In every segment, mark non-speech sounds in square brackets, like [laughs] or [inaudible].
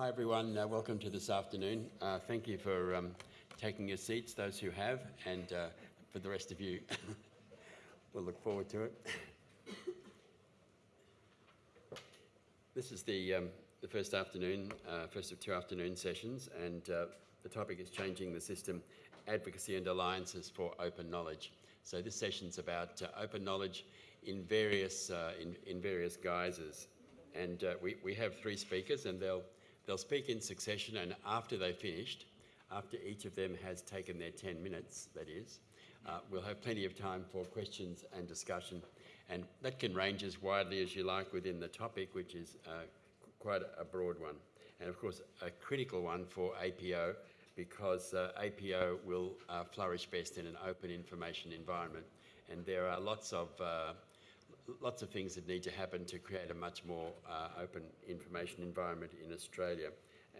hi everyone, uh, welcome to this afternoon. Uh, thank you for um, taking your seats, those who have, and uh, for the rest of you, [laughs] we'll look forward to it. [coughs] This is the, um, the first afternoon, uh, first of two afternoon sessions, and uh, the topic is changing the system, advocacy and alliances for open knowledge. So this session's about uh, open knowledge in various, in, in various guises. And uh, we, we have three speakers and they'll, they'll speak in succession and after they've finished, after each of them has taken their 10 minutes, that is, uh, we'll have plenty of time for questions and discussion and that can range as widely as you like within the topic, which is uh, quite a broad one. And of course, a critical one for APO because uh, APO will uh, flourish best in an open information environment. And there are lots of, uh, lots of things that need to happen to create a much more uh, open information environment in Australia.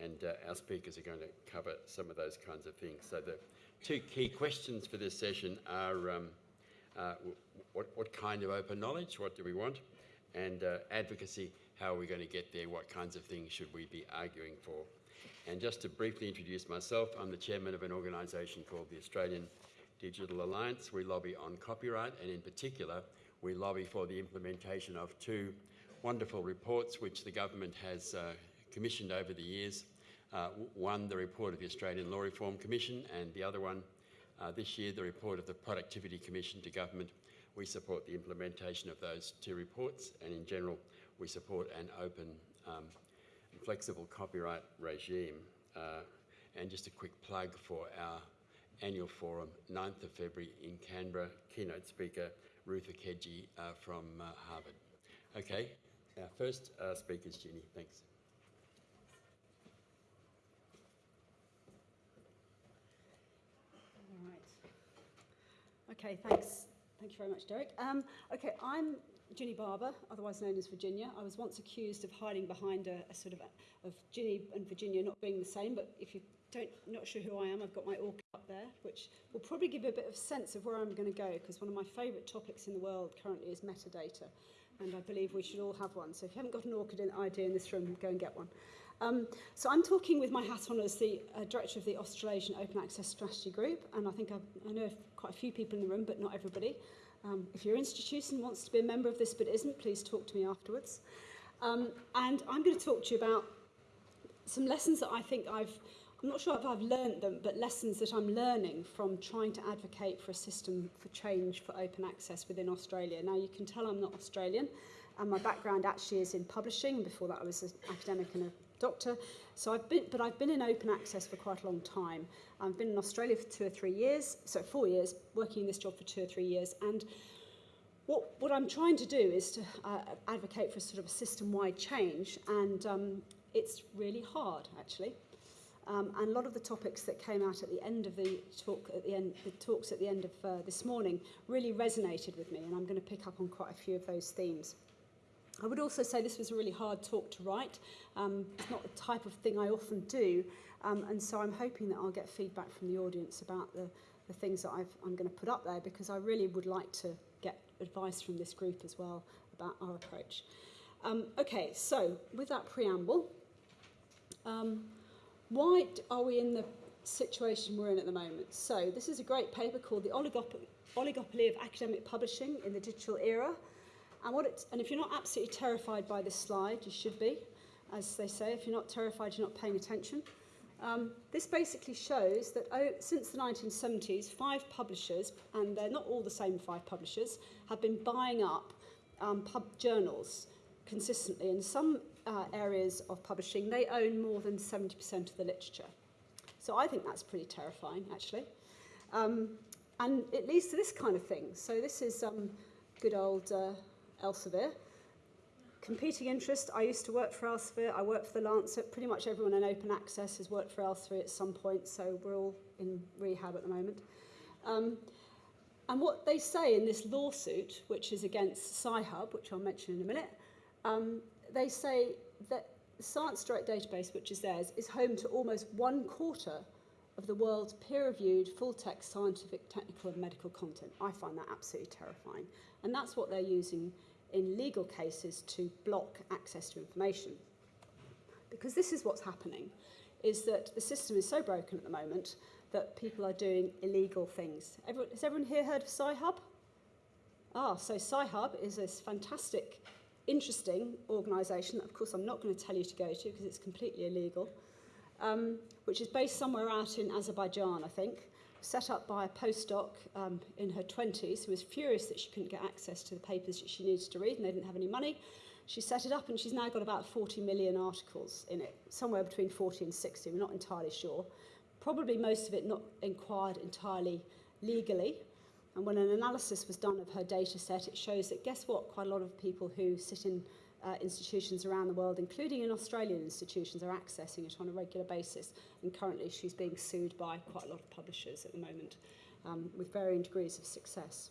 And uh, our speakers are going to cover some of those kinds of things. So the two key questions for this session are um, uh, what, what kind of open knowledge, what do we want, and uh, advocacy, how are we going to get there, what kinds of things should we be arguing for. And just to briefly introduce myself, I'm the chairman of an organisation called the Australian Digital Alliance. We lobby on copyright and in particular, we lobby for the implementation of two wonderful reports which the government has uh, commissioned over the years. Uh, one, the report of the Australian Law Reform Commission, and the other one, uh, this year, the report of the Productivity Commission to Government. We support the implementation of those two reports, and in general, we support an open um, flexible copyright regime. Uh, and just a quick plug for our annual forum, 9th of February in Canberra, keynote speaker Ruth Okediji uh, from uh, Harvard. Okay, our first uh, speaker is Ginny. Thanks. All right. Okay, thanks. Thank you very much, Derek. Um, okay, I'm Ginny Barbour, otherwise known as Virginia. I was once accused of hiding behind a, a sort of a, of Ginny and Virginia not being the same, but if you don't not sure who I am, I've got my ORCID up there, which will probably give you a bit of sense of where I'm going to go, because one of my favourite topics in the world currently is metadata, and I believe we should all have one. So if you haven't got an ORCID ID in this room, go and get one. Um, so I'm talking with my hat on as the uh, director of the Australasian Open Access Strategy Group, and I think I've, I know quite a few people in the room, but not everybody. Um, if your institution wants to be a member of this but isn't, please talk to me afterwards. Um, and I'm going to talk to you about some lessons that I think I've, I'm not sure if I've learned them, but lessons that I'm learning from trying to advocate for a system for change for open access within Australia. Now, you can tell I'm not Australian, and my background actually is in publishing. Before that, I was an academic and a doctor. So I've been, but I've been in open access for quite a long time. I've been in Australia for two or three years, so four years, working in this job for two or three years. And what, what I'm trying to do is to uh, advocate for a sort of a system-wide change, and um, it's really hard, actually. Um, and a lot of the topics that came out at the end of the talk, at the end, the talks at the end of uh, this morning, really resonated with me, and I'm going to pick up on quite a few of those themes. I would also say this was a really hard talk to write. Um, it's not the type of thing I often do, um, and so I'm hoping that I'll get feedback from the audience about the, the things that I've, I'm going to put up there because I really would like to get advice from this group as well about our approach. Um, okay, so with that preamble, um, why are we in the situation we're in at the moment? So this is a great paper called The Oligopoly, of Academic Publishing in the Digital Era, And, what and if you're not absolutely terrified by this slide, you should be, as they say. If you're not terrified, you're not paying attention. Um, this basically shows that oh, since the 1970s, five publishers, and they're not all the same five publishers, have been buying up um, pub journals consistently. In some uh, areas of publishing, they own more than 70% of the literature. So I think that's pretty terrifying, actually. Um, and it leads to this kind of thing. So this is um, good old uh, Elsevier. Competing interest, I used to work for Elsevier, I worked for the Lancet, pretty much everyone in open access has worked for Elsevier at some point, so we're all in rehab at the moment. Um, and what they say in this lawsuit, which is against Sci-Hub, which I'll mention in a minute, um, they say that Science Direct database, which is theirs, is home to almost one quarter of the world's peer-reviewed full-text scientific, technical and medical content. I find that absolutely terrifying. And that's what they're using in legal cases to block access to information. Because this is what's happening, is that the system is so broken at the moment that people are doing illegal things. Everyone, has everyone here heard of Sci-Hub? Ah, so Sci-Hub is this fantastic, interesting organisation that, of course, I'm not going to tell you to go to because it's completely illegal, um, which is based somewhere out in Azerbaijan, I think, set up by a postdoc um, in her 20s who was furious that she couldn't get access to the papers that she needed to read and they didn't have any money. She set it up and she's now got about 40 million articles in it, somewhere between 40 and 60, we're not entirely sure. Probably most of it not inquired entirely legally, And when an analysis was done of her data set, it shows that guess what? Quite a lot of people who sit in uh, institutions around the world, including in Australian institutions, are accessing it on a regular basis. And currently she's being sued by quite a lot of publishers at the moment um, with varying degrees of success.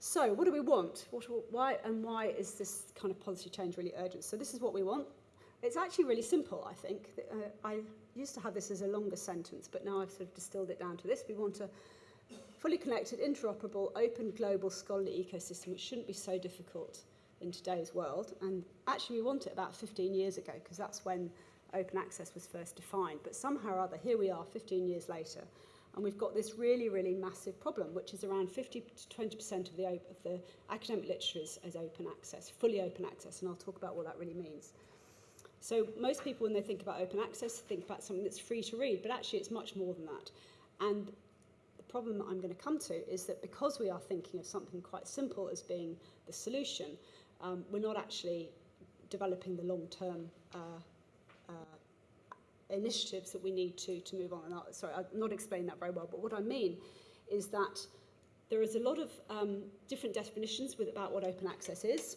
So what do we want? What, why and why is this kind of policy change really urgent? So this is what we want. It's actually really simple, I think. Uh, I used to have this as a longer sentence, but now I've sort of distilled it down to this. We want a fully connected, interoperable, open, global scholarly ecosystem, which shouldn't be so difficult in today's world. And actually, we want it about 15 years ago, because that's when open access was first defined. But somehow or other, here we are 15 years later, and we've got this really, really massive problem, which is around 50 to 20% of the, of the academic literature is, is open access, fully open access, and I'll talk about what that really means. So most people, when they think about open access, think about something that's free to read, but actually it's much more than that. And problem that I'm going to come to is that because we are thinking of something quite simple as being the solution, um, we're not actually developing the long-term uh, uh, initiatives that we need to to move on. And I'll, sorry, I'm not explaining that very well, but what I mean is that there is a lot of um, different definitions with, about what open access is.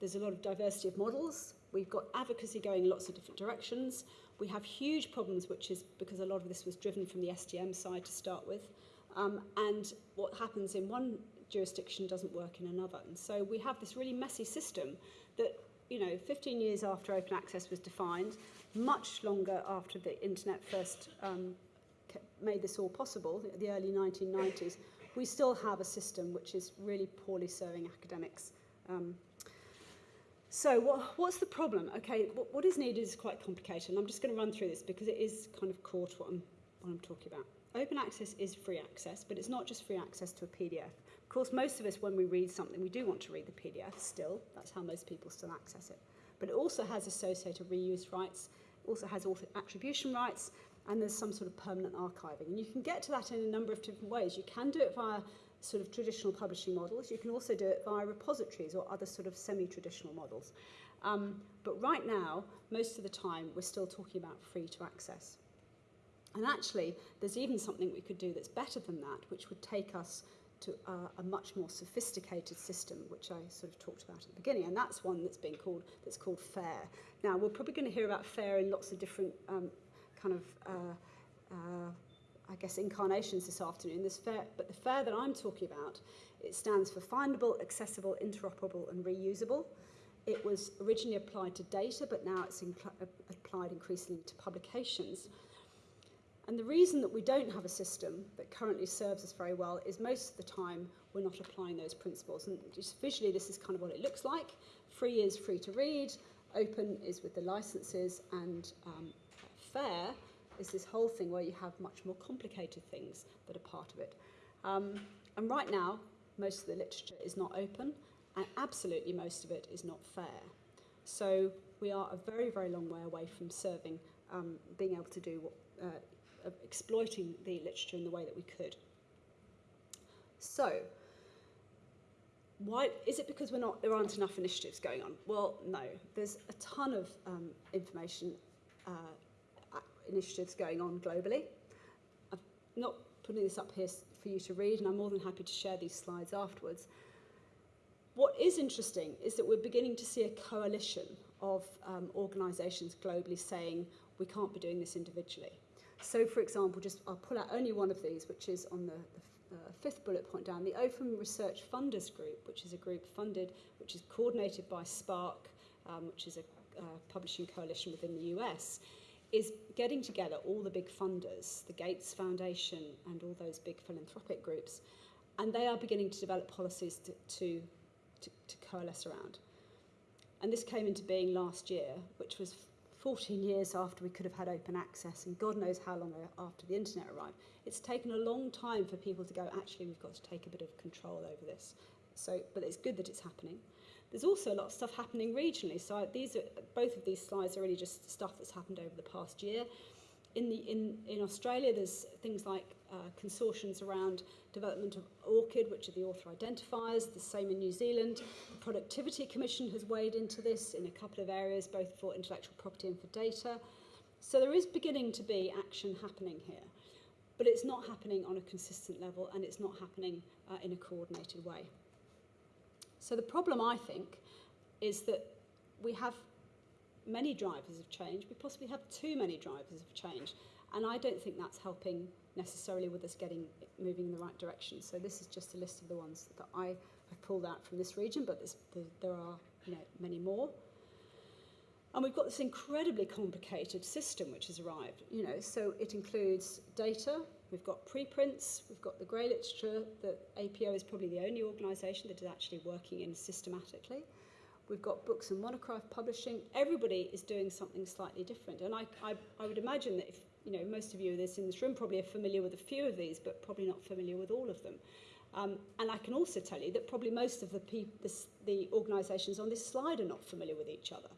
There's a lot of diversity of models. We've got advocacy going in lots of different directions. We have huge problems, which is because a lot of this was driven from the STM side to start with. Um, and what happens in one jurisdiction doesn't work in another. And so we have this really messy system that, you know, 15 years after open access was defined, much longer after the internet first um, made this all possible, the early 1990s, we still have a system which is really poorly serving academics. Um, so what, what's the problem? Okay, what, what is needed is quite complicated, and I'm just going to run through this because it is kind of core to what I'm, what I'm talking about. Open access is free access, but it's not just free access to a PDF. Of course, most of us, when we read something, we do want to read the PDF still. That's how most people still access it. But it also has associated reuse rights, also has author attribution rights, and there's some sort of permanent archiving. And you can get to that in a number of different ways. You can do it via sort of traditional publishing models. You can also do it via repositories or other sort of semi-traditional models. Um, but right now, most of the time, we're still talking about free to access. And actually, there's even something we could do that's better than that, which would take us to uh, a much more sophisticated system, which I sort of talked about at the beginning, and that's one that's being called that's called FAIR. Now, we're probably going to hear about FAIR in lots of different um, kind of, uh, uh, I guess, incarnations this afternoon. This FAIR, but the FAIR that I'm talking about, it stands for Findable, Accessible, Interoperable, and Reusable. It was originally applied to data, but now it's applied increasingly to publications. And the reason that we don't have a system that currently serves us very well is most of the time we're not applying those principles. And just visually, this is kind of what it looks like. Free is free to read, open is with the licenses, and um, fair is this whole thing where you have much more complicated things that are part of it. Um, and right now, most of the literature is not open, and absolutely most of it is not fair. So we are a very, very long way away from serving, um, being able to do what, uh, of exploiting the literature in the way that we could. So, why is it because we're not there aren't enough initiatives going on? Well, no. There's a ton of um, information uh, initiatives going on globally. I'm not putting this up here for you to read, and I'm more than happy to share these slides afterwards. What is interesting is that we're beginning to see a coalition of um, organisations globally saying we can't be doing this individually. So, for example, just I'll pull out only one of these, which is on the, the uh, fifth bullet point down, the Open Research Funders Group, which is a group funded, which is coordinated by SPARC, um, which is a uh, publishing coalition within the US, is getting together all the big funders, the Gates Foundation and all those big philanthropic groups, and they are beginning to develop policies to, to, to, to coalesce around. And this came into being last year, which was 14 years after we could have had open access, and God knows how long after the internet arrived. It's taken a long time for people to go, actually, we've got to take a bit of control over this. So, but it's good that it's happening. There's also a lot of stuff happening regionally. So these are, both of these slides are really just stuff that's happened over the past year. In, the, in, in Australia, there's things like uh, consortiums around development of ORCID, which are the author identifiers, the same in New Zealand. The Productivity Commission has weighed into this in a couple of areas, both for intellectual property and for data. So there is beginning to be action happening here, but it's not happening on a consistent level and it's not happening uh, in a coordinated way. So the problem, I think, is that we have many drivers of change. We possibly have too many drivers of change. And I don't think that's helping necessarily with us getting moving in the right direction. So this is just a list of the ones that I have pulled out from this region, but there are you know, many more. And we've got this incredibly complicated system which has arrived. You know, so it includes data, we've got preprints, we've got the grey literature. The APO is probably the only organisation that is actually working in systematically. We've got books and monograph publishing. Everybody is doing something slightly different. And I, I, I would imagine that if, you know, most of you this, in this room probably are familiar with a few of these, but probably not familiar with all of them. Um, and I can also tell you that probably most of the, the organisations on this slide are not familiar with each other.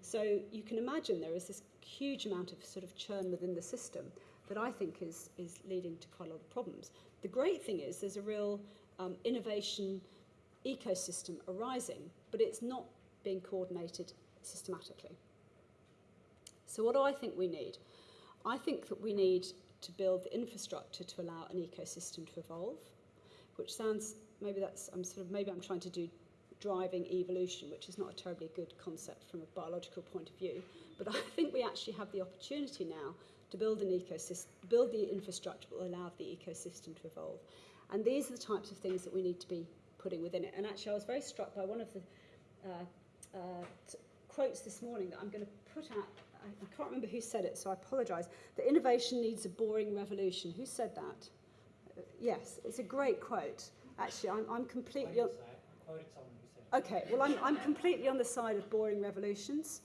So you can imagine there is this huge amount of sort of churn within the system that I think is, is leading to quite a lot of problems. The great thing is there's a real um, innovation ecosystem arising, but it's not being coordinated systematically. So what do I think we need? I think that we need to build the infrastructure to allow an ecosystem to evolve, which sounds, maybe that's, I'm sort of, maybe I'm trying to do driving evolution, which is not a terribly good concept from a biological point of view. But I think we actually have the opportunity now to build an ecosystem, build the infrastructure that will allow the ecosystem to evolve. And these are the types of things that we need to be putting within it. And actually, I was very struck by one of the uh, uh, quotes this morning that I'm going to put out. I, I can't remember who said it, so I apologise. That innovation needs a boring revolution. Who said that? Uh, yes, it's a great quote. Actually, I'm, I'm completely. On, okay, well, I'm, I'm completely on the side of boring revolutions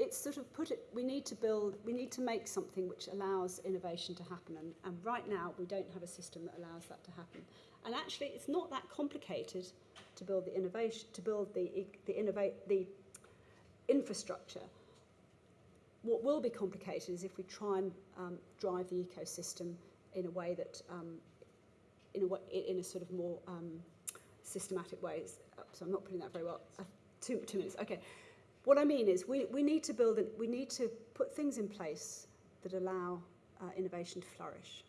it's sort of put it, we need to build, we need to make something which allows innovation to happen. And, and right now, we don't have a system that allows that to happen. And actually, it's not that complicated to build the innovation, to build the, the, innovate, the infrastructure. What will be complicated is if we try and um, drive the ecosystem in a way that, um, in, a way, in a sort of more um, systematic way. So I'm not putting that very well. Uh, two, two minutes. Okay. What I mean is we, we need to build, it, we need to put things in place that allow uh, innovation to flourish.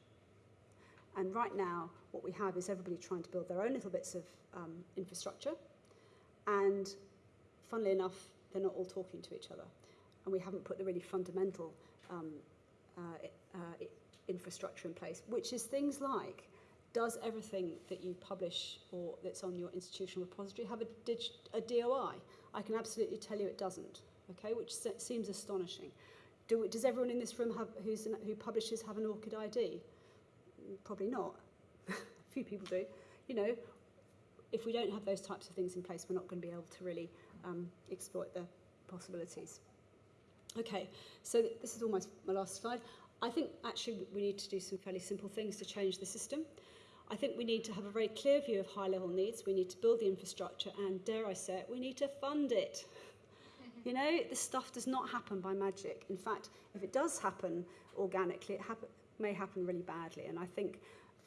And right now, what we have is everybody trying to build their own little bits of um, infrastructure. And funnily enough, they're not all talking to each other. And we haven't put the really fundamental um, uh, uh, infrastructure in place, which is things like does everything that you publish or that's on your institutional repository have a, a DOI? I can absolutely tell you it doesn't, okay, which seems astonishing. Do, does everyone in this room have, an, who publishes have an ORCID ID? Probably not. a [laughs] few people do. You know, if we don't have those types of things in place, we're not going to be able to really um, exploit the possibilities. Okay, so th this is almost my last slide. I think actually we need to do some fairly simple things to change the system. I think we need to have a very clear view of high level needs. We need to build the infrastructure and, dare I say it, we need to fund it. [laughs] You know, this stuff does not happen by magic. In fact, if it does happen organically, it happen, may happen really badly. And I think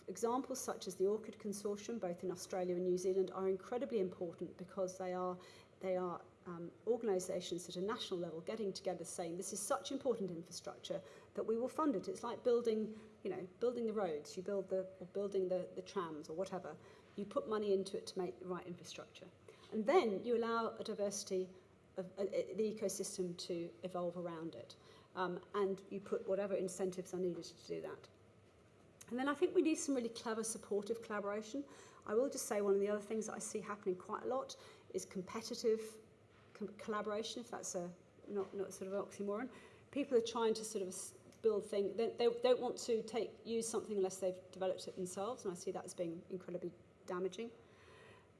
examples such as the ORCID Consortium, both in Australia and New Zealand, are incredibly important because they are, they are um, organisations at a national level getting together saying this is such important infrastructure that we will fund it. It's like building, you know, building the roads, you build the, or building the, the trams or whatever. You put money into it to make the right infrastructure. And then you allow a diversity of uh, the ecosystem to evolve around it. Um, and you put whatever incentives are needed to do that. And then I think we need some really clever supportive collaboration. I will just say one of the other things that I see happening quite a lot is competitive collaboration, if that's a not, not sort of oxymoron. People are trying to sort of build things. They, they don't want to take use something unless they've developed it themselves, and I see that as being incredibly damaging.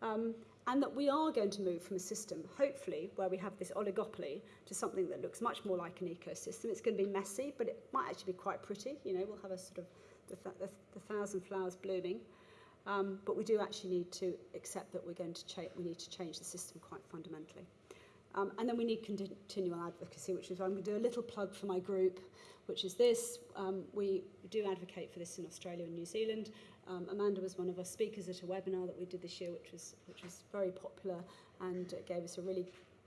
Um, and that we are going to move from a system, hopefully, where we have this oligopoly to something that looks much more like an ecosystem. It's going to be messy, but it might actually be quite pretty. You know, we'll have a sort of the, th- the, the thousand flowers blooming. Um, but we do actually need to accept that we're going to change. We need to change the system quite fundamentally. Um, and then we need continual advocacy, which is why I'm going to do a little plug for my group, which is this. Um, we do advocate for this in Australia and New Zealand. Um, Amanda was one of our speakers at a webinar that we did this year, which was, which was very popular and gave us a really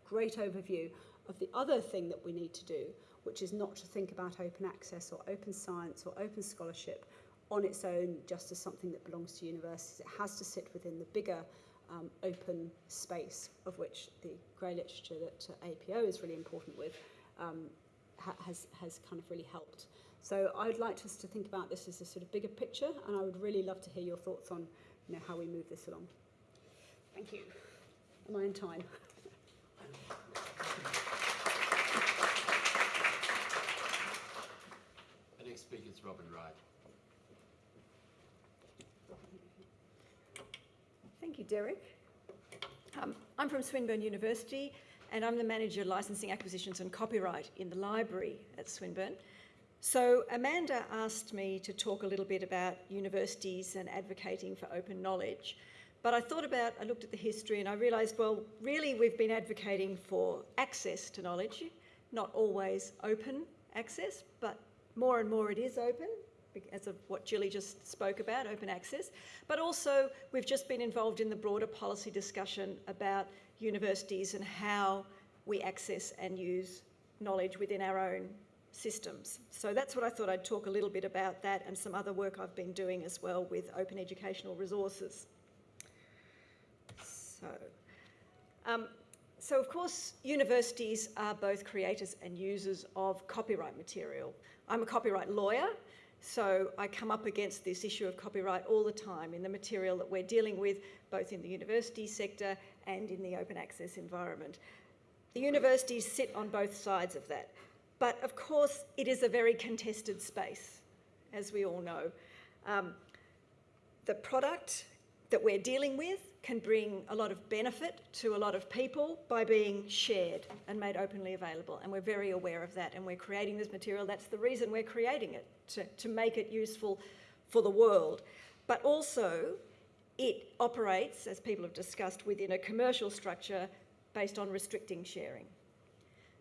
great overview of the other thing that we need to do, which is not to think about open access or open science or open scholarship on its own just as something that belongs to universities. It has to sit within the bigger um, open space of which the grey literature that uh, APO is really important with um, ha has, has kind of really helped. So I'd like us to think about this as a sort of bigger picture, and I would really love to hear your thoughts on you know, how we move this along. Thank you. Am I in time? [laughs] Next speaker is Robin Wright. Thank you, Derek. Um, I'm from Swinburne University and I'm the Manager of Licensing Acquisitions and Copyright in the library at Swinburne. So Amanda asked me to talk a little bit about universities and advocating for open knowledge. But I thought about, I looked at the history and I realised, well, really we've been advocating for access to knowledge, not always open access, but more and more it is open, as of what Julie just spoke about, open access. But also we've just been involved in the broader policy discussion about universities and how we access and use knowledge within our own systems. So that's what I thought I'd talk a little bit about that and some other work I've been doing as well with open educational resources. So, um, so of course, universities are both creators and users of copyright material. I'm a copyright lawyer, so I come up against this issue of copyright all the time in the material that we're dealing with, both in the university sector and in the open access environment. The universities sit on both sides of that. But of course, it is a very contested space, as we all know. Um, the product that we're dealing with can bring a lot of benefit to a lot of people by being shared and made openly available. And we're very aware of that. And we're creating this material. That's the reason we're creating it, to, to make it useful for the world. But also, it operates, as people have discussed, within a commercial structure based on restricting sharing.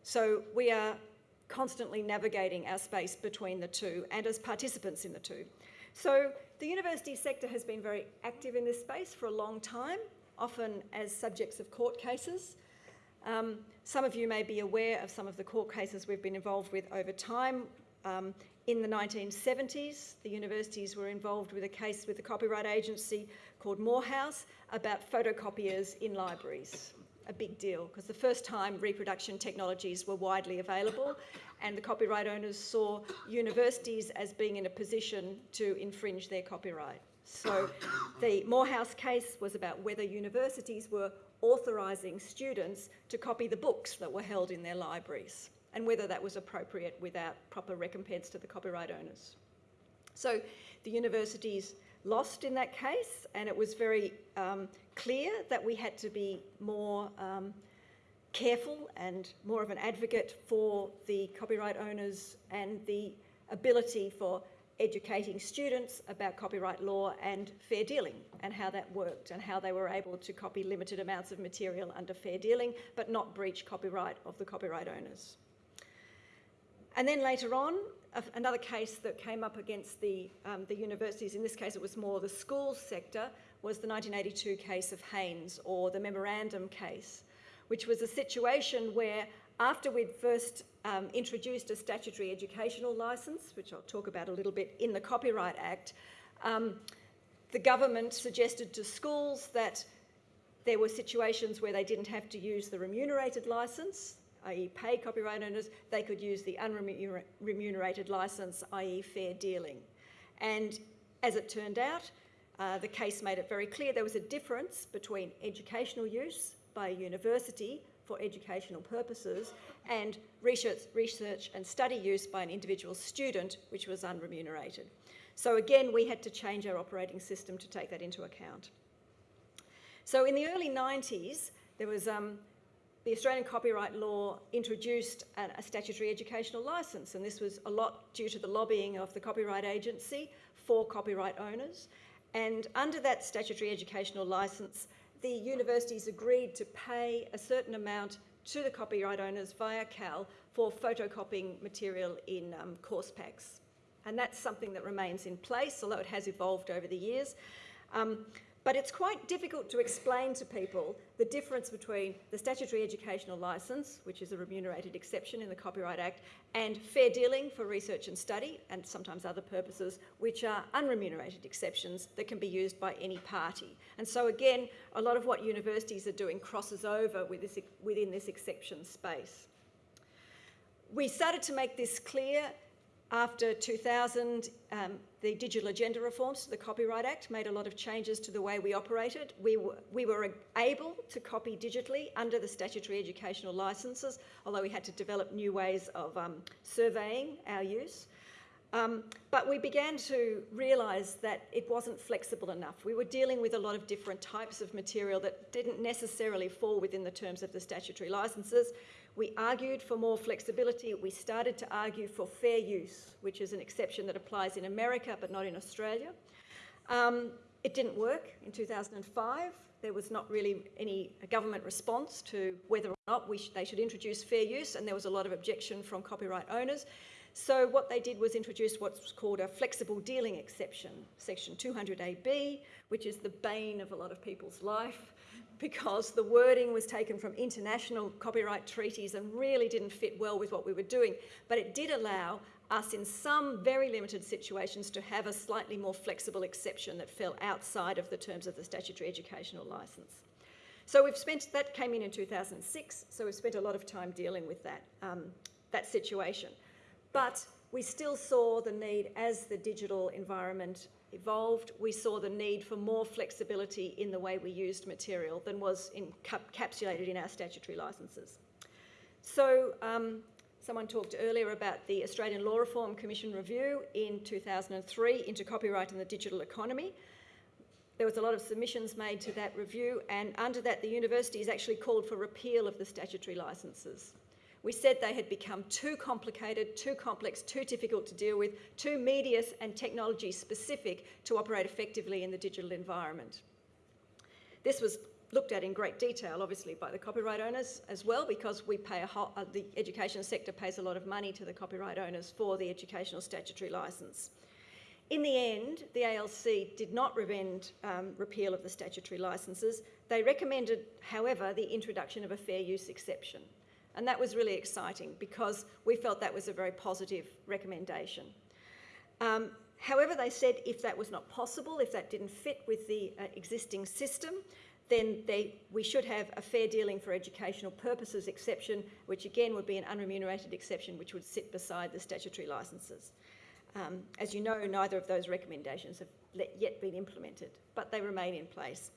So we are constantly navigating our space between the two and as participants in the two. So the university sector has been very active in this space for a long time, often as subjects of court cases. Um, some of you may be aware of some of the court cases we've been involved with over time. Um, in the 1970s, the universities were involved with a case with the Copyright Agency called Moorhouse about photocopiers in libraries a big deal because the first time reproduction technologies were widely available and the copyright owners saw universities as being in a position to infringe their copyright. So the Moorhouse case was about whether universities were authorising students to copy the books that were held in their libraries and whether that was appropriate without proper recompense to the copyright owners. So the universities lost in that case, and it was very um, clear that we had to be more um, careful and more of an advocate for the copyright owners and the ability for educating students about copyright law and fair dealing and how that worked and how they were able to copy limited amounts of material under fair dealing but not breach copyright of the copyright owners. And then later on, another case that came up against the, um, the universities, in this case it was more the schools sector, was the 1982 case of Haines or the memorandum case, which was a situation where after we'd first um, introduced a statutory educational licence, which I'll talk about a little bit in the Copyright Act, um, the government suggested to schools that there were situations where they didn't have to use the remunerated licence, i.e. pay copyright owners, they could use the unremunerated licence, i.e. fair dealing. And as it turned out, uh, the case made it very clear there was a difference between educational use by a university for educational purposes and research, research and study use by an individual student, which was unremunerated. So again, we had to change our operating system to take that into account. So in the early 90s, there was um, the Australian copyright law introduced a, statutory educational licence, and this was a lot due to the lobbying of the Copyright Agency for copyright owners. And under that statutory educational licence, the universities agreed to pay a certain amount to the copyright owners via CAL for photocopying material in um, course packs. And that's something that remains in place, although it has evolved over the years. Um, but it's quite difficult to explain to people the difference between the statutory educational licence, which is a remunerated exception in the Copyright Act, and fair dealing for research and study, and sometimes other purposes, which are unremunerated exceptions that can be used by any party. And so again, a lot of what universities are doing crosses over with this, within this exception space. We started to make this clear after 2000, um, the Digital Agenda reforms to the Copyright Act made a lot of changes to the way we operated. We were, we were able to copy digitally under the statutory educational licences, although we had to develop new ways of um, surveying our use. Um, but we began to realise that it wasn't flexible enough. We were dealing with a lot of different types of material that didn't necessarily fall within the terms of the statutory licences. We argued for more flexibility. We started to argue for fair use, which is an exception that applies in America but not in Australia. Um, it didn't work in 2005. There was not really any government response to whether or not sh they should introduce fair use, and there was a lot of objection from copyright owners. So what they did was introduce what's called a flexible dealing exception, section 200AB, which is the bane of a lot of people's life because the wording was taken from international copyright treaties and really didn't fit well with what we were doing. But it did allow us in some very limited situations to have a slightly more flexible exception that fell outside of the terms of the statutory educational licence. So we've spent, that came in in 2006, so we've spent a lot of time dealing with that, um, that situation. But we still saw the need as the digital environment evolved, we saw the need for more flexibility in the way we used material than was encapsulated in our statutory licences. So um, someone talked earlier about the Australian Law Reform Commission review in 2003 into copyright and the digital economy. There was a lot of submissions made to that review and under that the universities actually called for repeal of the statutory licences. We said they had become too complicated, too complex, too difficult to deal with, too media and technology specific to operate effectively in the digital environment. This was looked at in great detail, obviously, by the copyright owners as well, because we pay a whole, uh, the education sector pays a lot of money to the copyright owners for the educational statutory licence. In the end, the ALC did not recommend um, repeal of the statutory licences. They recommended, however, the introduction of a fair use exception. And that was really exciting because we felt that was a very positive recommendation. Um, however, they said if that was not possible, if that didn't fit with the uh, existing system, then they, we should have a fair dealing for educational purposes exception, which again would be an unremunerated exception, which would sit beside the statutory licences. Um, as you know, neither of those recommendations have yet been implemented, but they remain in place.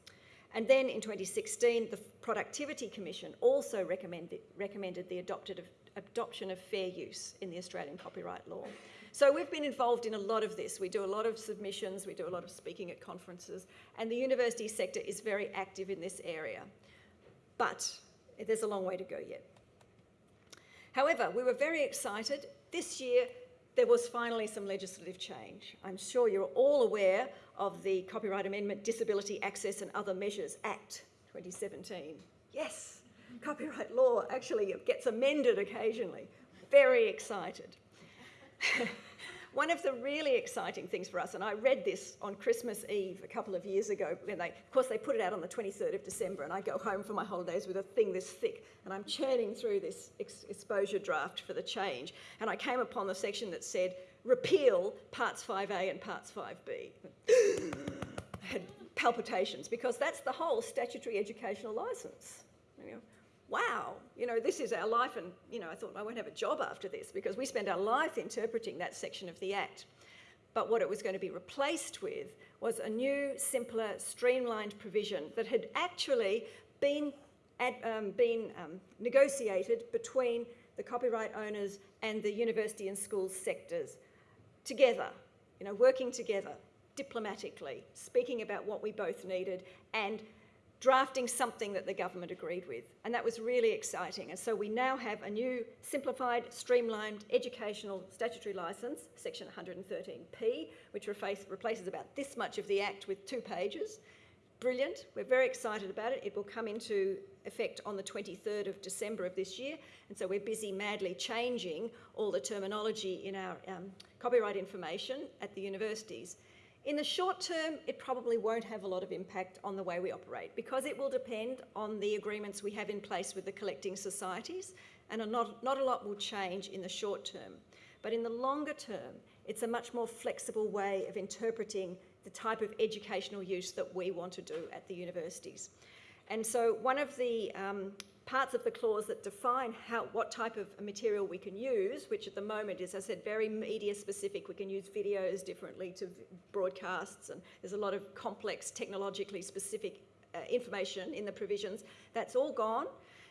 And then in 2016, the Productivity Commission also recommended, recommended the adopted of, adoption of fair use in the Australian copyright law. So we've been involved in a lot of this. We do a lot of submissions, we do a lot of speaking at conferences, and the university sector is very active in this area. But there's a long way to go yet. However, we were very excited. This year, there was finally some legislative change. I'm sure you're all aware of the Copyright Amendment Disability Access and Other Measures Act 2017. Yes, copyright law actually gets amended occasionally. Very excited. [laughs] One of the really exciting things for us, and I read this on Christmas Eve a couple of years ago, when they, of course, they put it out on the 23rd of December, and I go home for my holidays with a thing this thick, and I'm churning through this ex exposure draft for the change, and I came upon the section that said, repeal parts 5A and parts 5B. I had palpitations, because that's the whole statutory educational licence. You know, wow, you know, this is our life and, you know, I thought I won't have a job after this because we spend our life interpreting that section of the Act. But what it was going to be replaced with was a new, simpler, streamlined provision that had actually been, ad, um, been um, negotiated between the copyright owners and the university and schools sectors together, you know, working together diplomatically, speaking about what we both needed and drafting something that the government agreed with. And that was really exciting. And so we now have a new simplified, streamlined educational statutory licence, section 113p, which replace, replaces about this much of the Act with two pages. Brilliant. We're very excited about it. It will come into effect on the 23rd of December of this year. And so we're busy madly changing all the terminology in our um, copyright information at the universities. In the short term, it probably won't have a lot of impact on the way we operate because it will depend on the agreements we have in place with the collecting societies and not, not a lot will change in the short term. But in the longer term, it's a much more flexible way of interpreting the type of educational use that we want to do at the universities. And so one of the um, parts of the clause that define how, what type of material we can use, which at the moment is, as I said, very media specific. We can use videos differently to broadcasts, and there's a lot of complex, technologically specific uh, information in the provisions. That's all gone.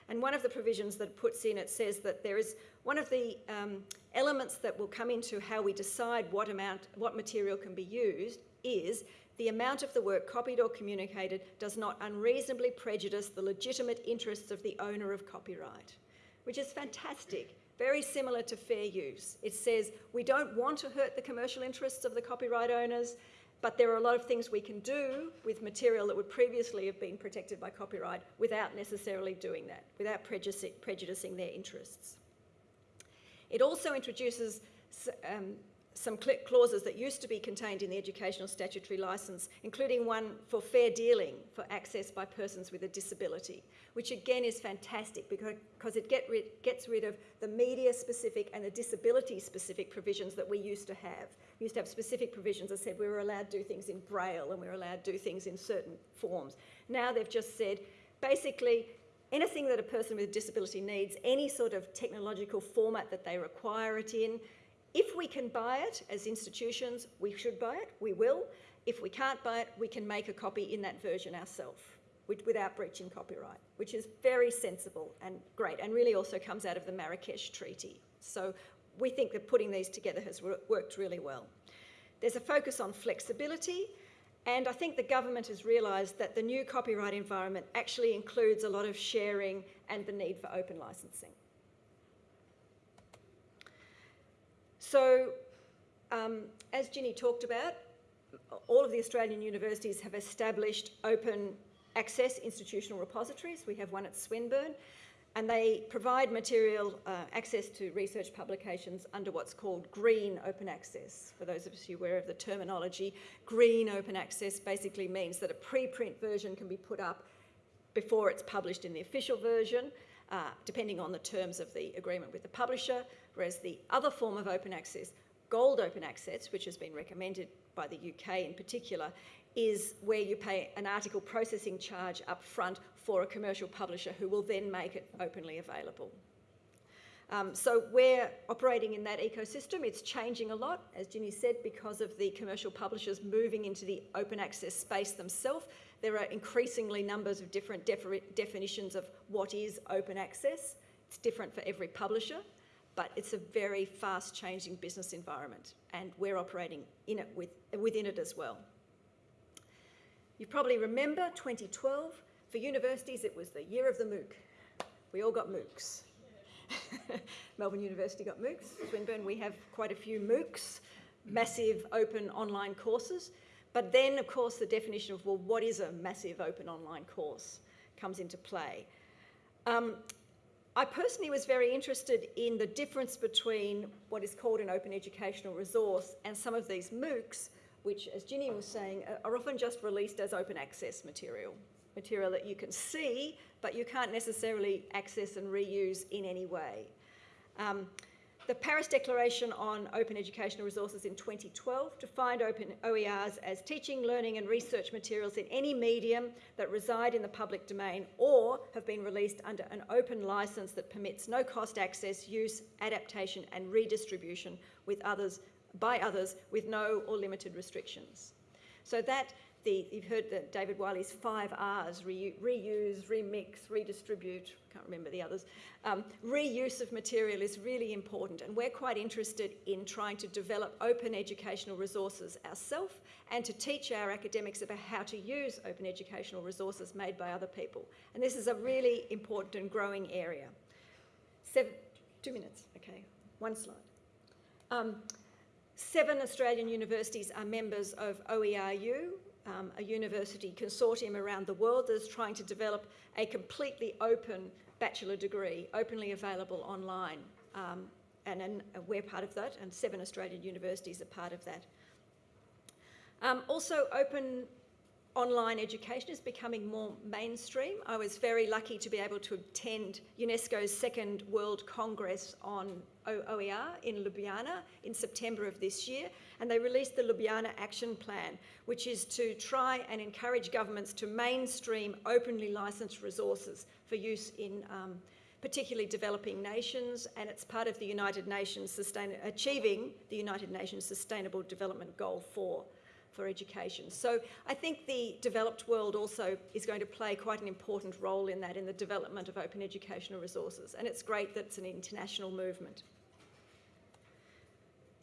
And one of the provisions that puts in it says that there is one of the um, elements that will come into how we decide what amount, what material can be used is the amount of the work copied or communicated does not unreasonably prejudice the legitimate interests of the owner of copyright, which is fantastic. Very similar to fair use. It says we don't want to hurt the commercial interests of the copyright owners, but there are a lot of things we can do with material that would previously have been protected by copyright without necessarily doing that, without prejudicing, their interests. It also introduces um, some clauses that used to be contained in the educational statutory licence, including one for fair dealing for access by persons with a disability, which again is fantastic because, it get rid, gets rid of the media specific and the disability specific provisions that we used to have. We used to have specific provisions that said we were allowed to do things in braille and we were allowed to do things in certain forms. Now they've just said basically anything that a person with a disability needs, any sort of technological format that they require it in, if we can buy it as institutions, we should buy it, we will. If we can't buy it, we can make a copy in that version ourselves without breaching copyright, which is very sensible and great, and really also comes out of the Marrakesh Treaty. So we think that putting these together has worked really well. There's a focus on flexibility, and I think the government has realised that the new copyright environment actually includes a lot of sharing and the need for open licensing. So, um, as Ginny talked about, all of the Australian universities have established open access institutional repositories. We have one at Swinburne, and they provide material uh, access to research publications under what's called green open access. For those of are aware of the terminology, green open access basically means that a preprint version can be put up before it's published in the official version, uh, depending on the terms of the agreement with the publisher, whereas the other form of open access, gold open access, which has been recommended by the UK in particular, is where you pay an article processing charge up front for a commercial publisher who will then make it openly available. Um, so we're operating in that ecosystem. It's changing a lot, as Ginny said, because of the commercial publishers moving into the open access space themselves. There are increasingly numbers of different defi definitions of what is open access. It's different for every publisher, but it's a very fast changing business environment and we're operating in it with, within it as well. You probably remember 2012, for universities it was the year of the MOOC. We all got MOOCs. [laughs] Melbourne University got MOOCs. Swinburne, we have quite a few MOOCs, massive open online courses. But then, of course, the definition of, well, what is a massive open online course comes into play. Um, I personally was very interested in the difference between what is called an open educational resource and some of these MOOCs, which, as Ginny was saying, are often just released as open access material, material that you can see, but you can't necessarily access and reuse in any way. Um, the Paris Declaration on Open Educational Resources in 2012 defined open OERs as teaching, learning and research materials in any medium that reside in the public domain or have been released under an open licence that permits no cost access, use, adaptation and redistribution with others, by others with no or limited restrictions. So that the, you've heard that David Wiley's five R's, reu- reuse, remix, redistribute, can't remember the others. Um, reuse of material is really important and we're quite interested in trying to develop open educational resources ourselves and to teach our academics about how to use open educational resources made by other people. And this is a really important and growing area. Seven, two minutes, okay, one slide. Um, seven Australian universities are members of OERU, um, a university consortium around the world that is trying to develop a completely open bachelor degree, openly available online. Um, and, and we're part of that, and seven Australian universities are part of that. Um, also, open online education is becoming more mainstream. I was very lucky to be able to attend UNESCO's second World Congress on OER in Ljubljana in September of this year, and they released the Ljubljana Action Plan, which is to try and encourage governments to mainstream openly licensed resources for use in um, particularly developing nations, and it's part of the United Nations sustain achieving the United Nations Sustainable Development Goal 4 for education. So I think the developed world also is going to play quite an important role in that, in the development of open educational resources. And it's great that it's an international movement.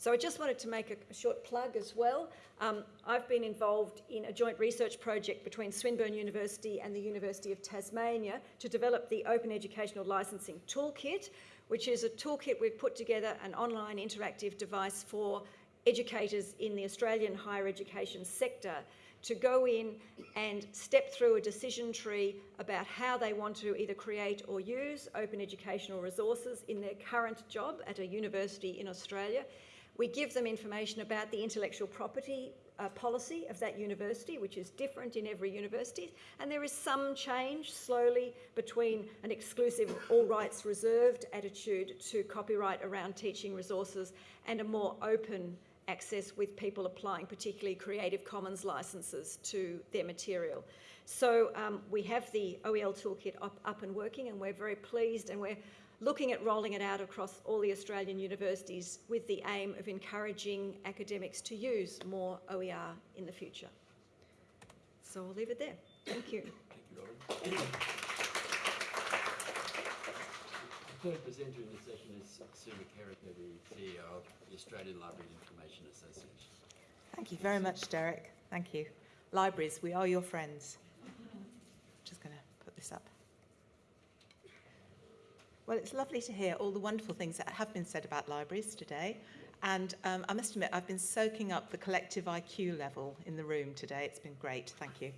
So I just wanted to make a, short plug as well. Um, I've been involved in a joint research project between Swinburne University and the University of Tasmania to develop the Open Educational Licensing Toolkit, which is a toolkit we've put together, an online interactive device for educators in the Australian higher education sector to go in and step through a decision tree about how they want to either create or use open educational resources in their current job at a university in Australia. We give them information about the intellectual property uh, policy of that university, which is different in every university. And there is some change slowly between an exclusive all rights reserved attitude to copyright around teaching resources and a more open access with people applying particularly Creative Commons licenses to their material. So um, we have the OEL toolkit up, up and working and we're very pleased and we're looking at rolling it out across all the Australian universities with the aim of encouraging academics to use more OER in the future. So I'll leave it there. Thank you. Thank you, Robin. The third presenter in this session is Sue McKerracher, the CEO of the Australian Library and Information Association. Thank you very much, Derek. Thank you. Libraries, we are your friends. Just going to put this up. Well, it's lovely to hear all the wonderful things that have been said about libraries today. And um, I must admit, I've been soaking up the collective IQ level in the room today. It's been great. Thank you.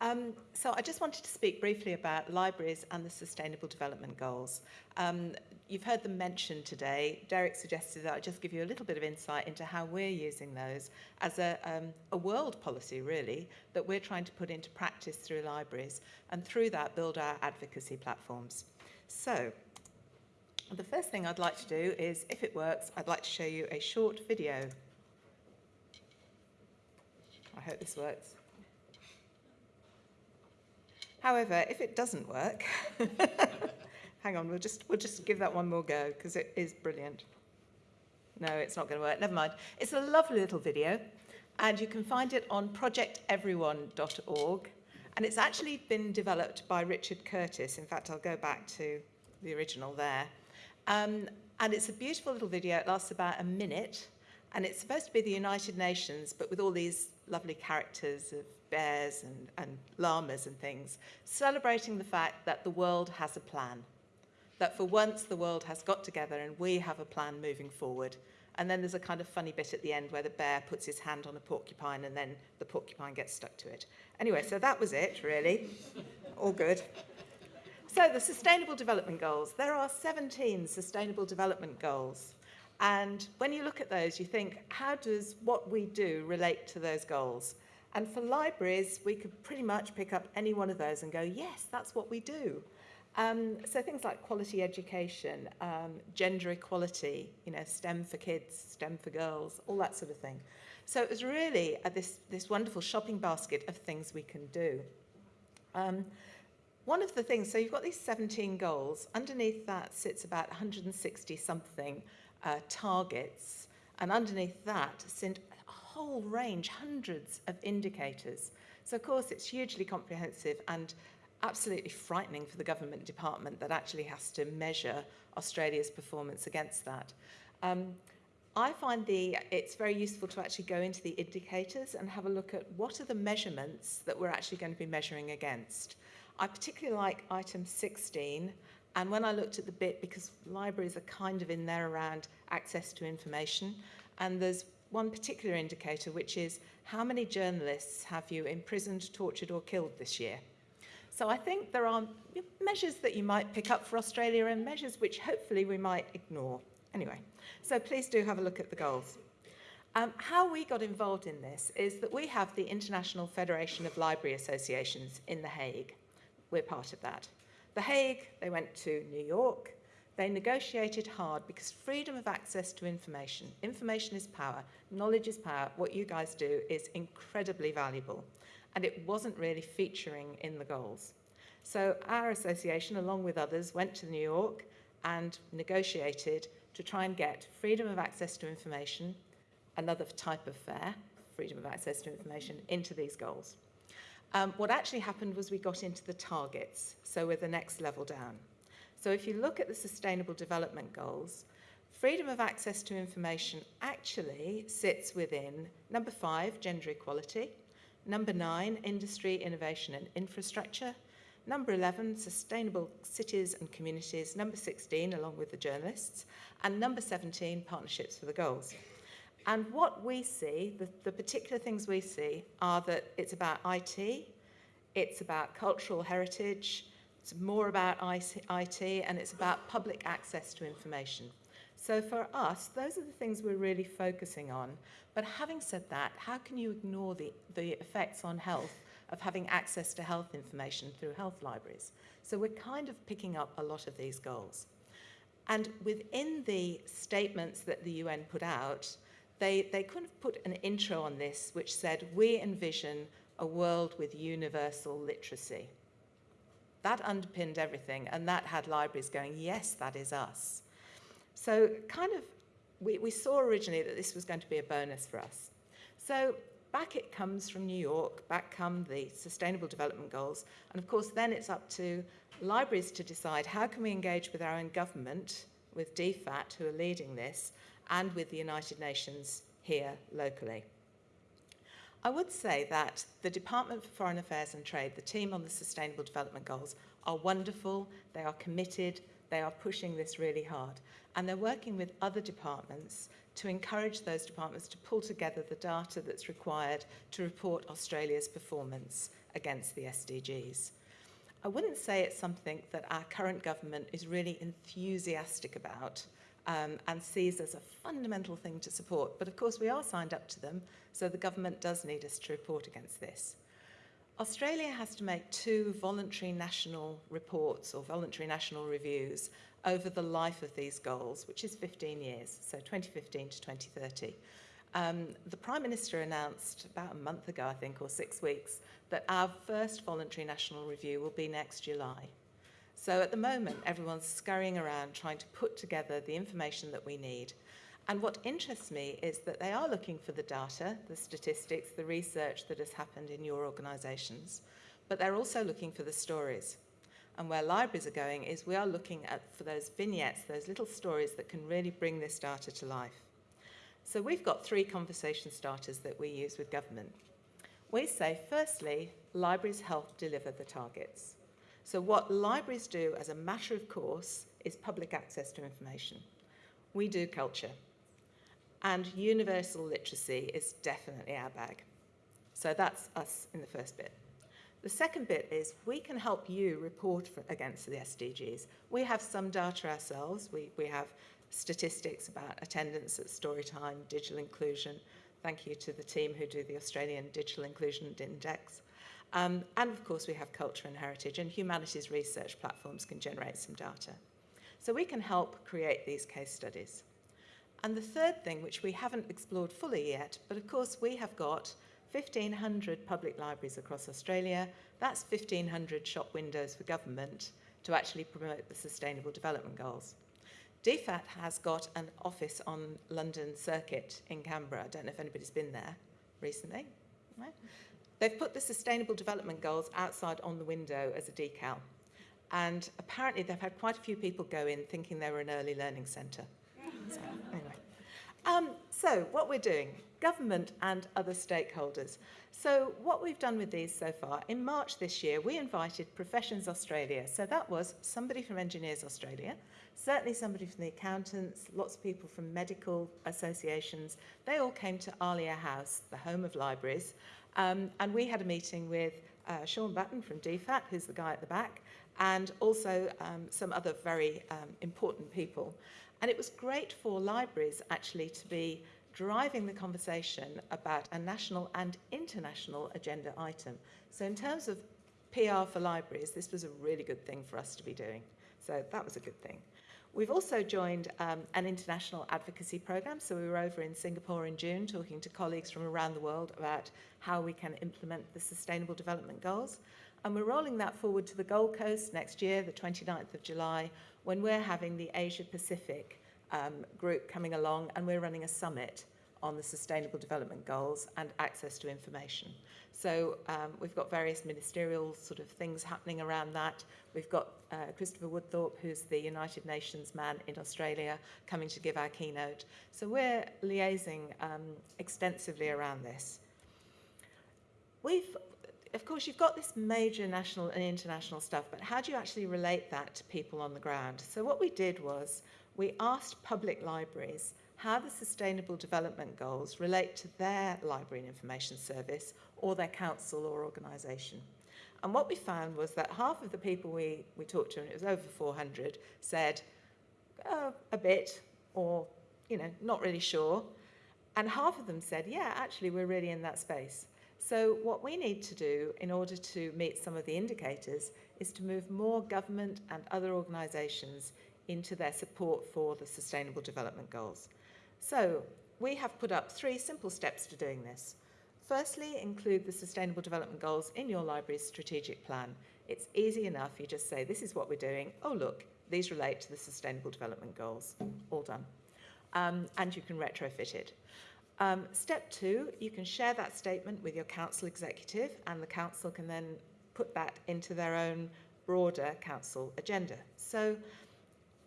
Um, so I just wanted to speak briefly about libraries and the Sustainable Development Goals. Um, you've heard them mentioned today. Derek suggested that I just give you a little bit of insight into how we're using those as a, um, a world policy, really, that we're trying to put into practice through libraries, and through that build our advocacy platforms. So the first thing I'd like to do is, if it works, I'd like to show you a short video. I hope this works. However, if it doesn't work, [laughs] hang on, we'll just, we'll just give that one more go because it is brilliant. No, it's not going to work. Never mind. It's a lovely little video and you can find it on projecteveryone.org and it's actually been developed by Richard Curtis. In fact, I'll go back to the original there. Um, and it's a beautiful little video. It lasts about a minute and it's supposed to be the United Nations, but with all these lovely characters of bears and, and llamas and things, celebrating the fact that the world has a plan. That for once the world has got together and we have a plan moving forward. And then there's a kind of funny bit at the end where the bear puts his hand on a porcupine and then the porcupine gets stuck to it. Anyway, so that was it, really. All good. So the Sustainable Development Goals. There are 17 Sustainable Development Goals. And when you look at those, you think, how does what we do relate to those goals? And for libraries, we could pretty much pick up any one of those and go, yes, that's what we do. Um, so things like quality education, um, gender equality, you know, STEM for kids, STEM for girls, all that sort of thing. So it was really uh, this, this wonderful shopping basket of things we can do. Um, one of the things, so you've got these 17 goals. Underneath that sits about 160 something uh, targets. And underneath that sit a whole range, hundreds of indicators. So, of course, it's hugely comprehensive and absolutely frightening for the government department that actually has to measure Australia's performance against that. Um, I find the, it's very useful to actually go into the indicators and have a look at what are the measurements that we're actually going to be measuring against. I particularly like item 16, and when I looked at the bit, because libraries are kind of in there around access to information, and there's one particular indicator, which is how many journalists have you imprisoned, tortured, or killed this year? So I think there are measures that you might pick up for Australia and measures which hopefully we might ignore. Anyway, so please do have a look at the goals. Um, how we got involved in this is that we have the International Federation of Library Associations in The Hague. We're part of that. The Hague, they went to New York. They negotiated hard because freedom of access to information, information is power, knowledge is power. What you guys do is incredibly valuable. And it wasn't really featuring in the goals. So our association, along with others, went to New York and negotiated to try and get freedom of access to information, another type of fair, freedom of access to information, into these goals. Um, what actually happened was we got into the targets, so we're the next level down. So if you look at the Sustainable Development Goals, freedom of access to information actually sits within number five, gender equality, number nine, industry, innovation and infrastructure, number 11, sustainable cities and communities, number 16, along with the journalists, and number 17, partnerships for the goals. And what we see, the, the particular things we see, are that it's about IT, it's about cultural heritage, it's more about IT, and it's about public access to information. So for us, those are the things we're really focusing on. But having said that, how can you ignore the, the effects on health of having access to health information through health libraries? So we're kind of picking up a lot of these goals. And within the statements that the UN put out, they, they kind of put an intro on this which said, we envision a world with universal literacy. That underpinned everything, and that had libraries going, yes, that is us. So kind of, we, we saw originally that this was going to be a bonus for us. So back it comes from New York, back come the Sustainable Development Goals, and of course then it's up to libraries to decide how can we engage with our own government, with DFAT, who are leading this, and with the United Nations here locally. I would say that the Department for Foreign Affairs and Trade, the team on the Sustainable Development Goals, are wonderful, they are committed, they are pushing this really hard, and they're working with other departments to encourage those departments to pull together the data that's required to report Australia's performance against the SDGs. I wouldn't say it's something that our current government is really enthusiastic about um, and sees as a fundamental thing to support. But of course, we are signed up to them, so the government does need us to report against this. Australia has to make two voluntary national reports or voluntary national reviews over the life of these goals, which is 15 years, so 2015 to 2030. Um, the Prime Minister announced about a month ago, I think, or six weeks, that our first voluntary national review will be next July. So at the moment, everyone's scurrying around trying to put together the information that we need. And what interests me is that they are looking for the data, the statistics, the research that has happened in your organisations, but they're also looking for the stories. And where libraries are going is we are looking at for those vignettes, those little stories that can really bring this data to life. So we've got three conversation starters that we use with government. We say, firstly, libraries help deliver the targets. So what libraries do as a matter of course is public access to information. We do culture. And universal literacy is definitely our bag. So that's us in the first bit. The second bit is we can help you report for, against the SDGs. We have some data ourselves. We, we have statistics about attendance at Storytime, digital inclusion. Thank you to the team who do the Australian Digital Inclusion Index. Um, and of course, we have culture and heritage, and humanities research platforms can generate some data. So we can help create these case studies. And the third thing, which we haven't explored fully yet, but of course we have got 1,500 public libraries across Australia. That's 1,500 shop windows for government to actually promote the Sustainable Development Goals. DFAT has got an office on London Circuit in Canberra. I don't know if anybody's been there recently. Right? They've put the Sustainable Development Goals outside on the window as a decal. And apparently, they've had quite a few people go in thinking they were an early learning centre. So, anyway. Um, so, what we're doing, government and other stakeholders. So, what we've done with these so far, in March this year, we invited Professions Australia. So, that was somebody from Engineers Australia, certainly somebody from the accountants, lots of people from medical associations. They all came to ALIA House, the home of libraries, um, and we had a meeting with uh, Sean Button from DFAT, who's the guy at the back, and also um, some other very um, important people. And it was great for libraries actually to be driving the conversation about a national and international agenda item. So, in terms of PR for libraries, this was a really good thing for us to be doing. So, that was a good thing. We've also joined um, an international advocacy program. So, we were over in Singapore in June talking to colleagues from around the world about how we can implement the Sustainable Development Goals. And we're rolling that forward to the Gold Coast next year, the 29th of July, when we're having the Asia Pacific um, group coming along and we're running a summit on the Sustainable Development Goals and access to information. So um, we've got various ministerial sort of things happening around that. We've got uh, Christopher Woodthorpe, who's the United Nations man in Australia, coming to give our keynote. So we're liaising um, extensively around this. We've of course, you've got this major national and international stuff, but how do you actually relate that to people on the ground? So, what we did was we asked public libraries how the Sustainable Development Goals relate to their library and information service or their council or organisation. And what we found was that half of the people we, we talked to, and it was over 400, said oh, a bit or, you know, not really sure. And half of them said, yeah, actually, we're really in that space. So, what we need to do in order to meet some of the indicators is to move more government and other organisations into their support for the Sustainable Development Goals. So, we have put up three simple steps to doing this. Firstly, include the Sustainable Development Goals in your library's strategic plan. It's easy enough, you just say, This is what we're doing. Oh, look, these relate to the Sustainable Development Goals. All done. Um, and you can retrofit it. Um, step two, you can share that statement with your council executive, and the council can then put that into their own broader council agenda. So,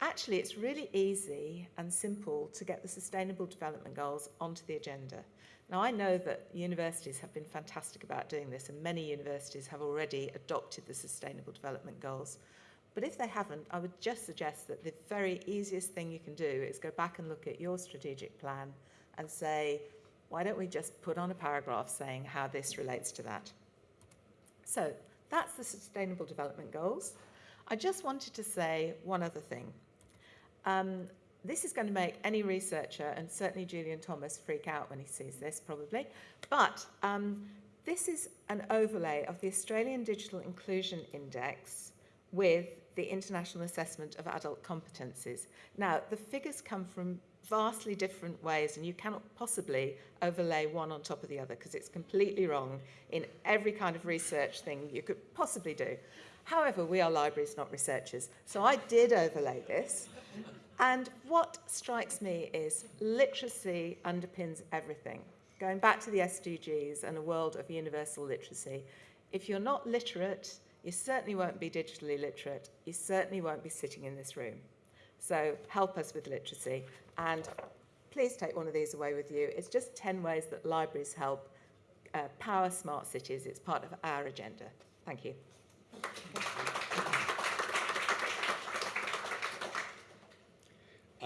actually, it's really easy and simple to get the Sustainable Development Goals onto the agenda. Now, I know that universities have been fantastic about doing this, and many universities have already adopted the Sustainable Development Goals. But if they haven't, I would just suggest that the very easiest thing you can do is go back and look at your strategic plan and say, why don't we just put on a paragraph saying how this relates to that? So that's the Sustainable Development Goals. I just wanted to say one other thing. Um, this is going to make any researcher, and certainly Julian Thomas, freak out when he sees this, probably. But um, this is an overlay of the Australian Digital Inclusion Index with the International Assessment of Adult Competencies. Now, the figures come from vastly different ways, and you cannot possibly overlay one on top of the other because it's completely wrong in every kind of research thing you could possibly do. However, we are libraries, not researchers. So I did overlay this. And what strikes me is literacy underpins everything. Going back to the SDGs and a world of universal literacy, if you're not literate, you certainly won't be digitally literate. You certainly won't be sitting in this room. So help us with literacy. And please take one of these away with you. It's just 10 ways that libraries help uh, power smart cities. It's part of our agenda. Thank you.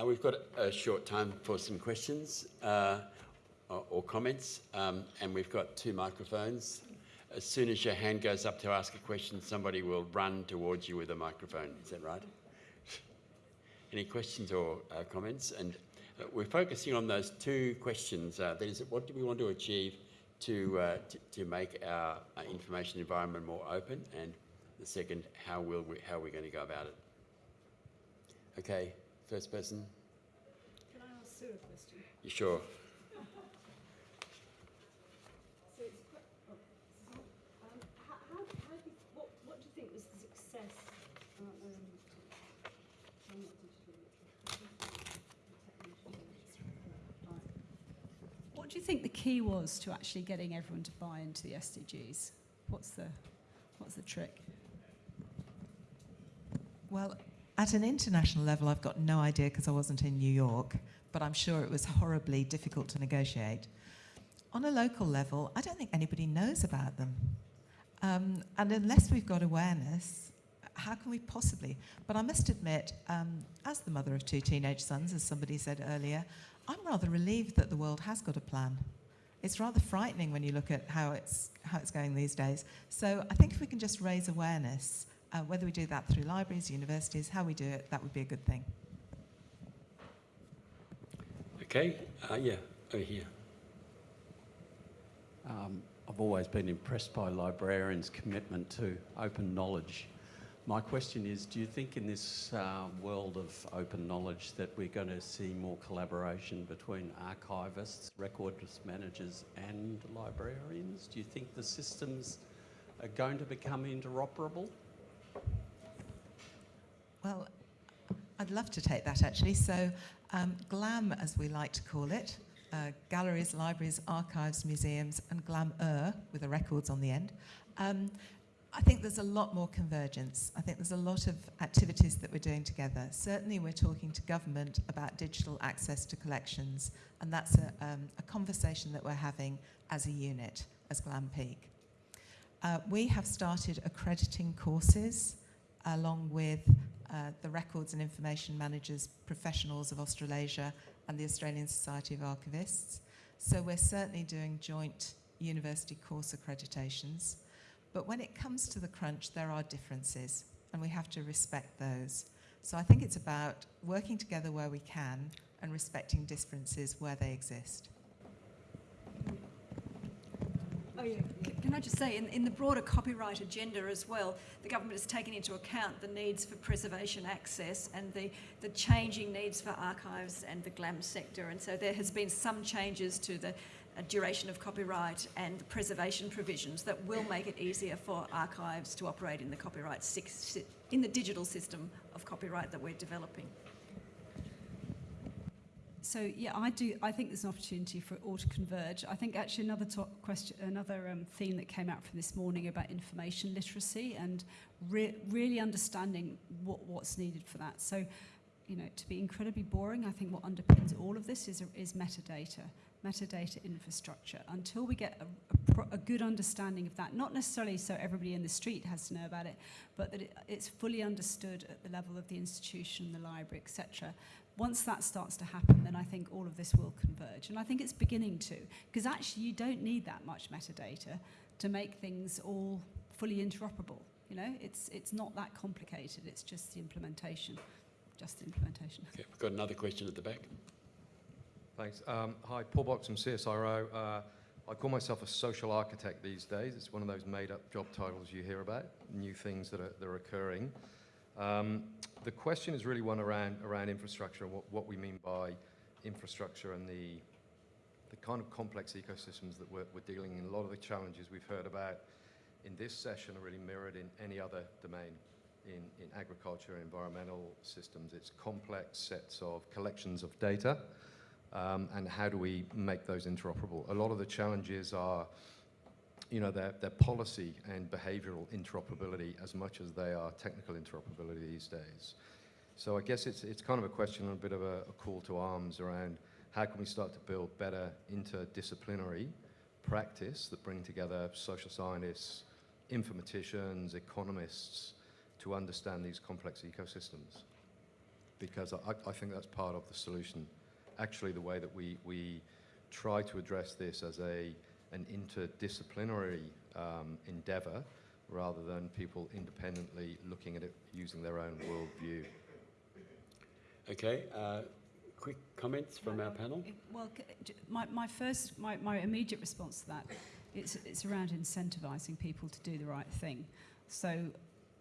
Uh, we've got a short time for some questions uh, or, or comments, um, and we've got two microphones. As soon as your hand goes up to ask a question, somebody will run towards you with a microphone. Is that right? [laughs] Any questions or uh, comments? And uh, we're focusing on those two questions. Uh, that is, what do we want to achieve to, uh, to, to, make our, information environment more open? And the second, how, will we, how are we going to go about it? Okay, first person. Can I ask Sue a question? You sure? What do you think was the success? Uh, um, what do you think the key was to actually getting everyone to buy into the SDGs? What's the, what's the trick? Well, at an international level, I've got no idea because I wasn't in New York, but I'm sure it was horribly difficult to negotiate. On a local level, I don't think anybody knows about them. Um, and unless we've got awareness, how can we possibly? But I must admit, um, as the mother of two teenage sons, as somebody said earlier, I'm rather relieved that the world has got a plan. It's rather frightening when you look at how it's, how it's going these days. So I think if we can just raise awareness, uh, whether we do that through libraries, universities, how we do it, that would be a good thing. Okay, uh, yeah, over here. Um, I've always been impressed by librarians' commitment to open knowledge. My question is do you think in this uh, world of open knowledge that we're going to see more collaboration between archivists, records managers, and librarians? Do you think the systems are going to become interoperable? Well, I'd love to take that actually. So, um, GLAM, as we like to call it, uh, galleries, libraries, archives, museums, and GLAM-er with the records on the end. Um, I think there's a lot more convergence. I think there's a lot of activities that we're doing together. Certainly, we're talking to government about digital access to collections, and that's a, um, a conversation that we're having as a unit, as GLAM Peak. Uh, we have started accrediting courses along with uh, the Records and Information Managers Professionals of Australasia and the Australian Society of Archivists. So we're certainly doing joint university course accreditations. But when it comes to the crunch, there are differences, and we have to respect those. So I think it's about working together where we can and respecting differences where they exist. Oh, yeah. Can I just say, in, in the broader copyright agenda as well, the government has taken into account the needs for preservation access and the, the changing needs for archives and the GLAM sector. And so there has been some changes to the uh, duration of copyright and the preservation provisions that will make it easier for archives to operate in the copyright six, in the digital system of copyright that we're developing. So yeah, I do. I think there's an opportunity for it all to converge. I think actually another top question, another um, theme that came out from this morning about information literacy and re- really understanding what, what's needed for that. So, you know, to be incredibly boring, I think what underpins all of this is is metadata, metadata infrastructure. Until we get a, a, a good understanding of that, not necessarily so everybody in the street has to know about it, but that it, it's fully understood at the level of the institution, the library, etc once that starts to happen, then I think all of this will converge. And I think it's beginning to, because actually you don't need that much metadata to make things all fully interoperable. You know, it's, it's not that complicated, it's just the implementation. Just the implementation. Okay, we've got another question at the back. Thanks. Um, hi, Paul Box from CSIRO. Uh, I call myself a social architect these days. It's one of those made-up job titles you hear about, new things that are, that are occurring. Um, the question is really one around, around infrastructure and what, what we mean by infrastructure and the, the kind of complex ecosystems that we're, we're dealing in. A lot of the challenges we've heard about in this session are really mirrored in any other domain. In, in agriculture and environmental systems, it's complex sets of collections of data um, and how do we make those interoperable? A lot of the challenges are, you know, their, their policy and behavioral interoperability as much as they are technical interoperability these days. So I guess it's, it's kind of a question and a bit of a, a call to arms around how can we start to build better interdisciplinary practice that bring together social scientists, informaticians, economists to understand these complex ecosystems. Because I, I think that's part of the solution actually the way that we, we try to address this as a, an interdisciplinary um, endeavour rather than people independently looking at it using their own worldview. Okay, uh, quick comments from our panel? Well, my, my first, my, my immediate response to that, it's, it's around incentivising people to do the right thing. So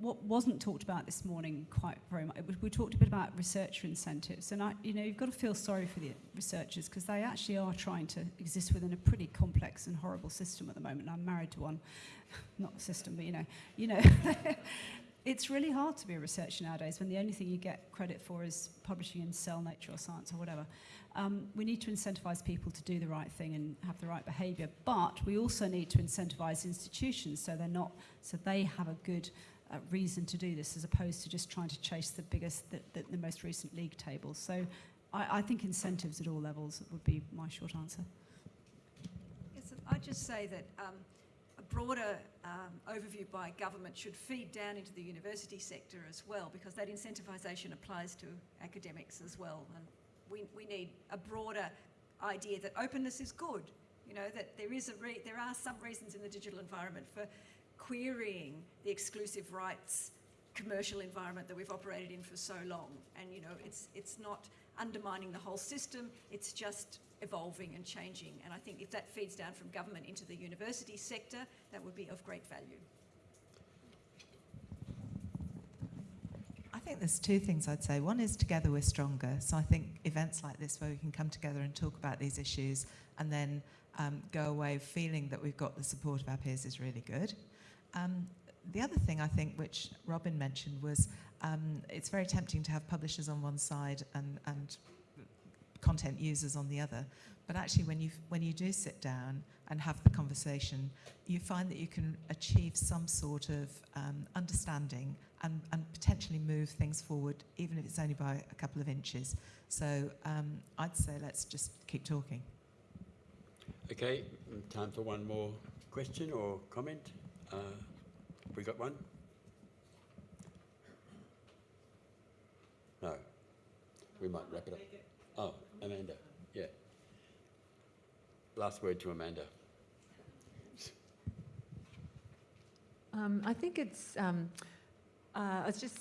what wasn't talked about this morning quite very much, we, talked a bit about researcher incentives, and I, you know, you've got to feel sorry for the researchers because they actually are trying to exist within a pretty complex and horrible system at the moment. I'm married to one, [laughs] not a system, but you know, you know, [laughs] it's really hard to be a researcher nowadays when the only thing you get credit for is publishing in Cell, Nature or Science or whatever. Um, we need to incentivise people to do the right thing and have the right behaviour, but we also need to incentivise institutions so they're not, so they have a good uh, reason to do this as opposed to just trying to chase the biggest, the, the, the most recent league tables. So I, I think incentives at all levels would be my short answer. Yes, I'd just say that um, a broader um, overview by government should feed down into the university sector as well, because that incentivisation applies to academics as well. And we, we need a broader idea that openness is good. You know that there is a re- there are some reasons in the digital environment for querying the exclusive rights commercial environment that we've operated in for so long. And you know it's it's not undermining the whole system. It's just evolving and changing. And I think if that feeds down from government into the university sector, that would be of great value. I think there's two things I'd say. One is together we're stronger. So I think events like this where we can come together and talk about these issues and then um, go away feeling that we've got the support of our peers is really good. Um, the other thing I think, which Robin mentioned, was um, it's very tempting to have publishers on one side and, and content users on the other. But actually, when you when you do sit down and have the conversation, you find that you can achieve some sort of um, understanding and, and potentially move things forward, even if it's only by a couple of inches. So um, I'd say let's just keep talking. Okay, time for one more question or comment. Uh, have we got one? No. We might wrap it up. Oh, Amanda. Yeah. Last word to Amanda. Um, I think it's, um, uh, it's just,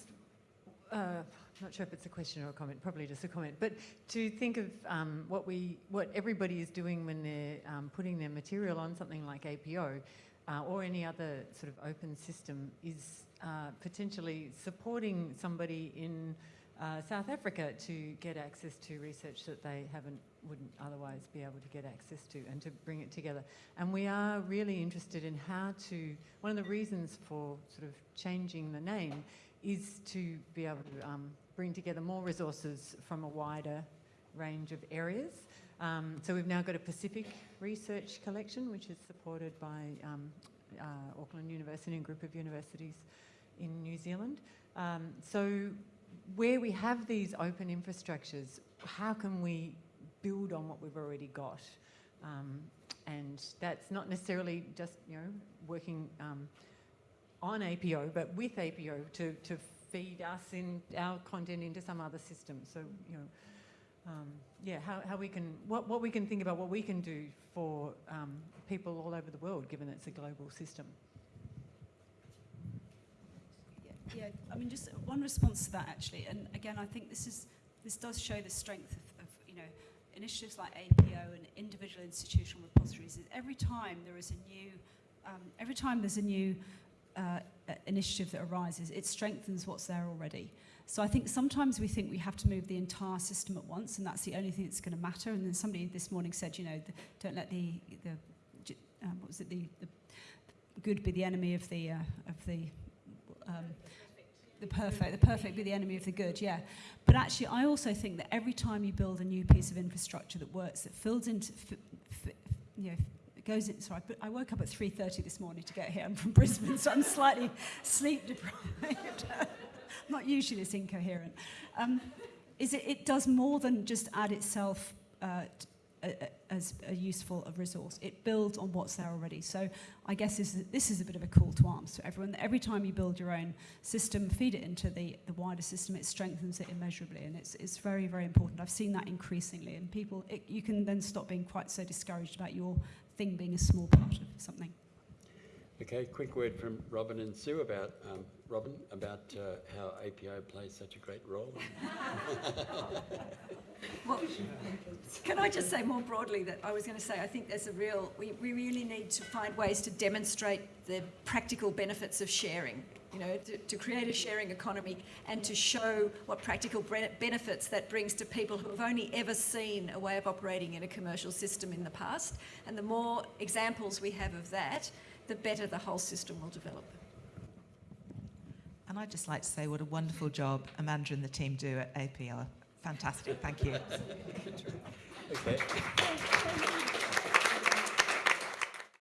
uh, I'm not sure if it's a question or a comment, probably just a comment, but to think of um, what we, what everybody is doing when they're um, putting their material on something like APO uh, or any other sort of open system is uh, potentially supporting somebody in uh, South Africa to get access to research that they haven't wouldn't otherwise be able to get access to and to bring it together. And we are really interested in how to, one of the reasons for sort of changing the name is to be able to um, bring together more resources from a wider range of areas. Um, so we've now got a Pacific Research Collection, which is supported by um, uh, Auckland University and a group of universities in New Zealand. Um, so where we have these open infrastructures, how can we build on what we've already got? Um, and that's not necessarily just, you know, working um, on APO, but with APO to, to feed us in our content into some other system. So, you know, um, yeah, how, how we can, what, what we can think about what we can do for um, people all over the world, given that it's a global system. Yeah, I mean, just one response to that actually, and again, I think this is this does show the strength of, of you know initiatives like APO and individual institutional repositories. Is every time there is a new, um, every time there's a new uh, initiative that arises, it strengthens what's there already. So I think sometimes we think we have to move the entire system at once, and that's the only thing that's going to matter. And then somebody this morning said, you know, the, don't let the the um, what was it the, the good be the enemy of the uh, of the um, the perfect, the perfect be the enemy of the good, yeah. But actually, I also think that every time you build a new piece of infrastructure that works, that fills into, you know, goes in. Sorry, I woke up at 3:30 this morning to get here. I'm from Brisbane, so I'm slightly [laughs] sleep deprived. [laughs] Not usually this incoherent. Um, is it? It does more than just add itself. Uh, as a useful a resource. It builds on what's there already. So I guess this is, this is a bit of a call to arms to everyone. Every time you build your own system, feed it into the, the wider system, it strengthens it immeasurably. And it's, it's very, very important. I've seen that increasingly. And people, it, you can then stop being quite so discouraged about your thing being a small part of something. Okay, quick word from Robin and Sue about um, Robin about uh, how APO plays such a great role. [laughs] well, can I just say more broadly that I was going to say I think there's a real we, we really need to find ways to demonstrate the practical benefits of sharing. You know, to, to create a sharing economy and to show what practical benefits that brings to people who have only ever seen a way of operating in a commercial system in the past. And the more examples we have of that, the better the whole system will develop. And I'd just like to say what a wonderful job Amanda and the team do at APO. Fantastic, thank you. [laughs] Okay.